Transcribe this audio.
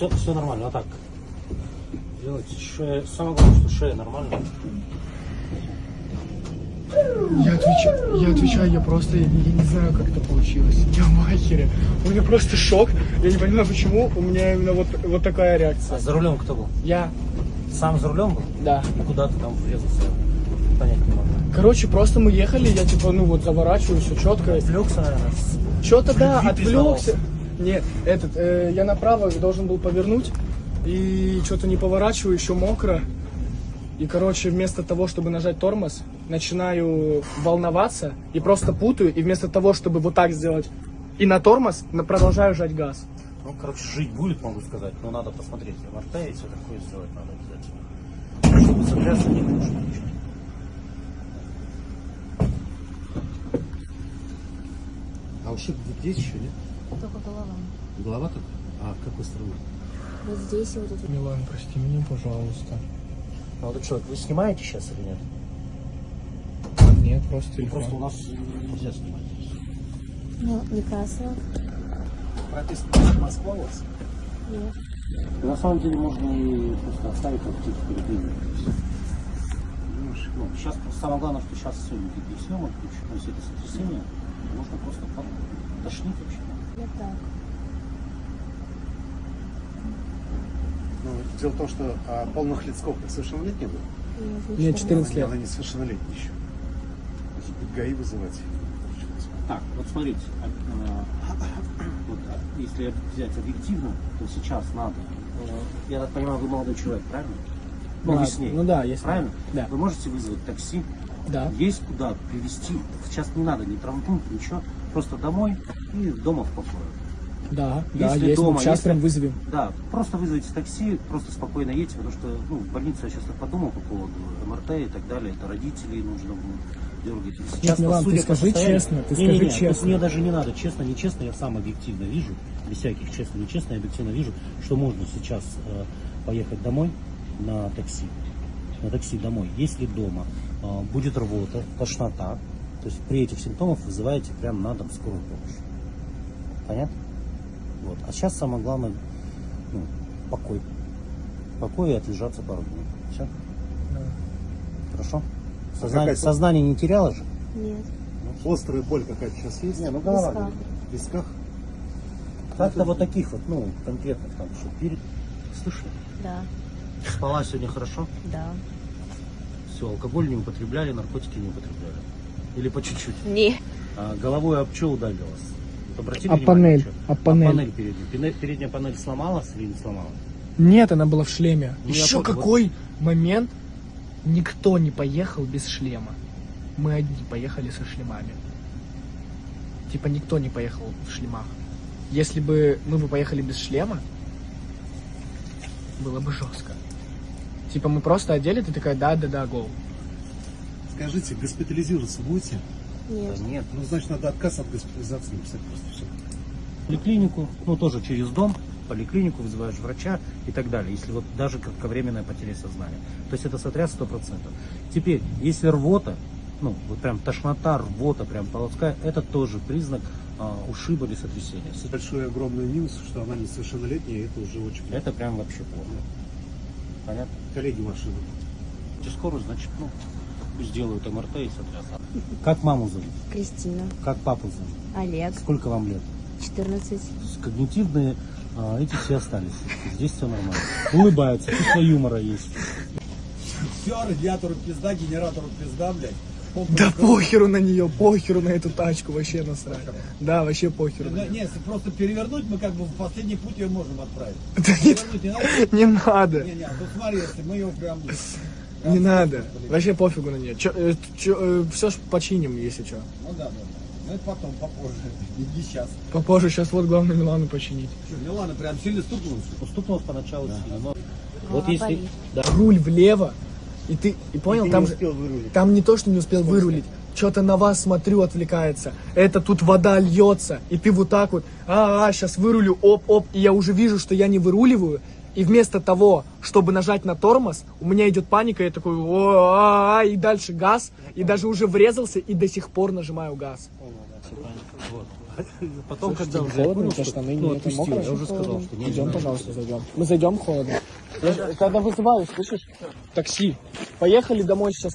все, все нормально, вот так. Делайте шея. Самое главное, что шея нормальная. Я отвечаю, я отвечаю, я просто, я, я не знаю, как это получилось. Я в ахере. У меня просто шок. Я не понимаю, почему у меня именно вот, вот такая А реакция. за рулем кто был? Я, Сам за рулем был? да. А куда ты там врезался? Понять не могу. Короче, просто мы ехали, я типа, ну вот, заворачиваю, все четко. Отвлекся, наверное. Что-то да, отвлекся. Нет, этот, э, я направо должен был повернуть, и что-то не поворачиваю, еще мокро. И, короче, вместо того, чтобы нажать тормоз, начинаю волноваться и просто путаю, и вместо того, чтобы вот так сделать и на тормоз, на- продолжаю жать газ. Ну, короче, жить будет, могу сказать, но надо посмотреть. МРТ и все такое сделать надо обязательно. Чтобы сотрясться не нужно ничего. А вообще здесь еще нет? Только голова. Голова только? А в какой стороне? Вот здесь и вот это. Милан, прости меня, пожалуйста. Молодой человек, вы снимаете сейчас или нет? Нет, просто телефон. Просто у нас нельзя снимать. Ну, не красного. Прописка Москва у вас? Нет. На самом деле можно и просто оставить как птицу перед ними. Ну, сейчас просто самое главное, что сейчас сегодня видеосъемок, то есть это сотрясение, можно просто тошнить вообще. Я так. Ну, дело в том, что а, полных лет сколько? Совершеннолетний был? Нет, Нет, 14 лет. Она не совершеннолетняя еще. Может быть, ГАИ вызывать? Так, вот смотрите, а, а, вот, а, если взять объективно, то сейчас надо. э, Я так понимаю, вы молодой человек, правильно? Ну, Да, весне. ну да, если- Правильно? да. Вы можете вызвать такси, Да. есть куда привезти. Сейчас не надо ни травмпункт, ничего. Просто домой и дома в покое. Да, да, Если есть. дома, Сейчас если- прям вызовем. Да, просто вызовите такси, просто спокойно едьте, потому что ну, в больнице я сейчас так подумал по поводу МРТ и так далее, это родителей нужно будет дергать. Сейчас, Милан, судя ты скажи честно, ты Не-не-не, скажи тут честно. Мне даже не надо, честно, нечестно, я сам объективно вижу, без всяких честно, нечестно, я объективно вижу, что можно сейчас э, поехать домой на такси, на такси домой. Если дома э, будет рвота, тошнота, то есть при этих симптомах вызываете прям на дом скорую помощь. Понятно? Вот. А сейчас самое главное, ну, покой. Покой и отлежаться пару минут. Все? Хорошо? Сознание, какая- сознание не теряло же? Нет. Острая боль какая-то сейчас есть? Не, ну голова. В висках? Как-то вот таких вот, ну, конкретных там, что перед... Слышали? Да. Спала сегодня хорошо? Да. Все, алкоголь не употребляли, наркотики не употребляли. Или по чуть-чуть. Не. А головой об что ударилась? Вот обратили А внимание, панель? что? А панель? панель передняя. Пене- Передняя панель сломалась или не сломалась? Нет, она была в шлеме. Ну, я Еще понял, какой момент? Никто не поехал без шлема. Мы одни поехали со шлемами. Типа никто не поехал в шлемах. Если бы мы бы поехали без шлема, было бы жестко. Типа мы просто одели, ты такая, да-да-да, гол. Скажите, госпитализироваться будете? Нет. Да нет. Ну, значит, надо отказ от госпитализации написать просто все. поликлинику, ну тоже через дом, поликлинику вызываешь врача и так далее, если вот даже кратковременная потеря сознания. То есть это сотряс 100%. Теперь, если рвота, ну вот прям тошнота, рвота, прям полоска, это тоже признак а, ушиба или сотрясения. Большой огромный минус, что она несовершеннолетняя, и это уже очень плохо. Это прям вообще плохо. Понятно? Коллеги машины. Если скоро, значит, ну, пусть делают МРТ и сотряс. Как маму зовут? Кристина. Как папу зовут? Олег. Сколько вам лет? 14. С- Когнитивные а, эти все остались. Здесь все нормально. Улыбаются, чувство юмора есть. Все, радиатору пизда, генератору пизда, блядь. Помпа Да не похеру на нее, похеру на эту тачку, вообще насрать. Да, вообще похеру. неё. Не, если просто перевернуть, мы как бы в последний путь ее можем отправить. Да не, Перевернуть не надо? не надо, Не, не, а то смотри, если мы ее прям... не надо. Вообще пофигу на нее. все ж починим, если что. Ну да, да. Ну это потом, попозже. Не сейчас. Попозже, сейчас вот главное Милану починить. Что, Милана прям сильно стукнулась? Уступнулось поначалу сильно, но вот если... болит. Да. Руль влево, и ты, и понял, ты там не же, успел вырулить. там не то, что не успел вырулить, что-то на вас смотрю, отвлекается. Это тут вода льется, и ты вот так вот, а, а, сейчас вырулю, оп-оп, и я уже вижу, что я не выруливаю, и вместо того, чтобы нажать на тормоз, у меня идет паника, я такой, о, а, а, и дальше газ, и даже уже врезался, и до сих пор нажимаю газ. Вот. Потом, Слушай, когда уже холодно, понял, у тебя что штаны ну, не- это мокро? я уже сказал, что не Идем, пожалуйста, зайдем. Мы зайдем холодно. Я Когда вызываю, слышишь? Такси. Поехали домой сейчас.